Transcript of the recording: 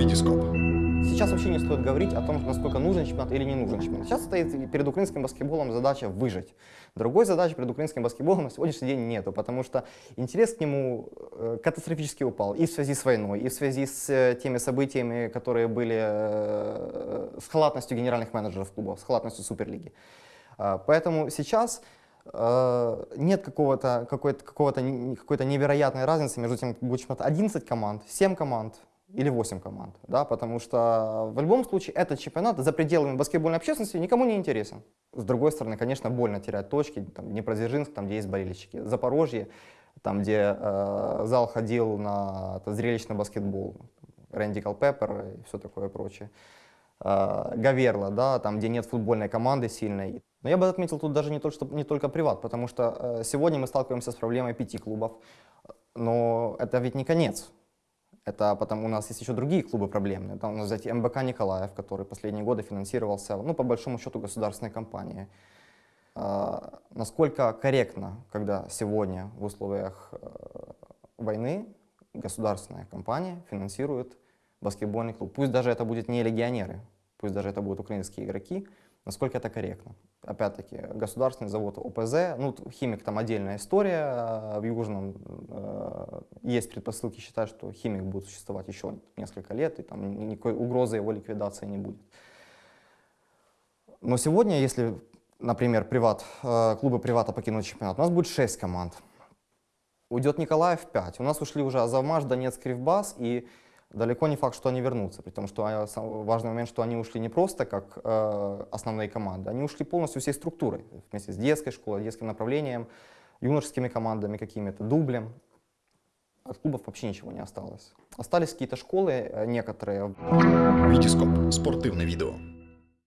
Витископ. Сейчас вообще не стоит говорить о том, насколько нужен чемпионат или не нужен чемпионат. Сейчас стоит перед украинским баскетболом задача выжить. Другой задачи перед украинским баскетболом на сегодняшний день нету, потому что интерес к нему э, катастрофически упал и в связи с войной, и в связи с э, теми событиями, которые были э, с халатностью генеральных менеджеров клубов, с халатностью Суперлиги. А, Поэтому сейчас нет какого-то какой-то какого-то какой-то невероятной разницы между тем, будет чемпионат 11 команд, 7 команд или 8 команд, да, потому что в любом случае этот чемпионат за пределами баскетбольной общественности никому не интересен. С другой стороны, конечно, больно терять точки, там, Днепродзержинск, там, где есть болельщики, Запорожье, там, где э, зал ходил на зрелищный баскетбол, Рэндикал Пеппер и все такое прочее. Э, Гаверла, да, там, где нет футбольной команды сильной. Но я бы отметил тут даже не только, что, не только приват, потому что э, сегодня мы сталкиваемся с проблемой пяти клубов, но это ведь не конец. Это потому у нас есть еще другие клубы проблемные. Там, ну, взять МБК Николаев, который последние годы финансировался, ну, по большому счету, государственной компанией. А, насколько корректно, когда сегодня в условиях э, войны государственная компания финансирует баскетбольный клуб. Пусть даже это будет не легионеры, пусть даже это будут украинские игроки, насколько это корректно. Опять-таки, государственный завод ОПЗ, ну, химик там отдельная история, а в Южном э, есть предпосылки считать, что химик будет существовать еще несколько лет, и там ни- никакой угрозы его ликвидации не будет. Но сегодня, если, например, приват, э, клубы привата покинут чемпионат, у нас будет 6 команд. Уйдет Николаев 5. У нас ушли уже Азовмаш, Донецк, Кривбас, и далеко не факт, что они вернутся. При том, что а, важный момент, что они ушли не просто как э, основные команды, они ушли полностью всей структурой, вместе с детской школой, детским направлением, юношескими командами какими-то, дублем. От клубов вообще ничего не осталось. Остались какие-то школы, э, некоторые Витископ. Спортивне відео.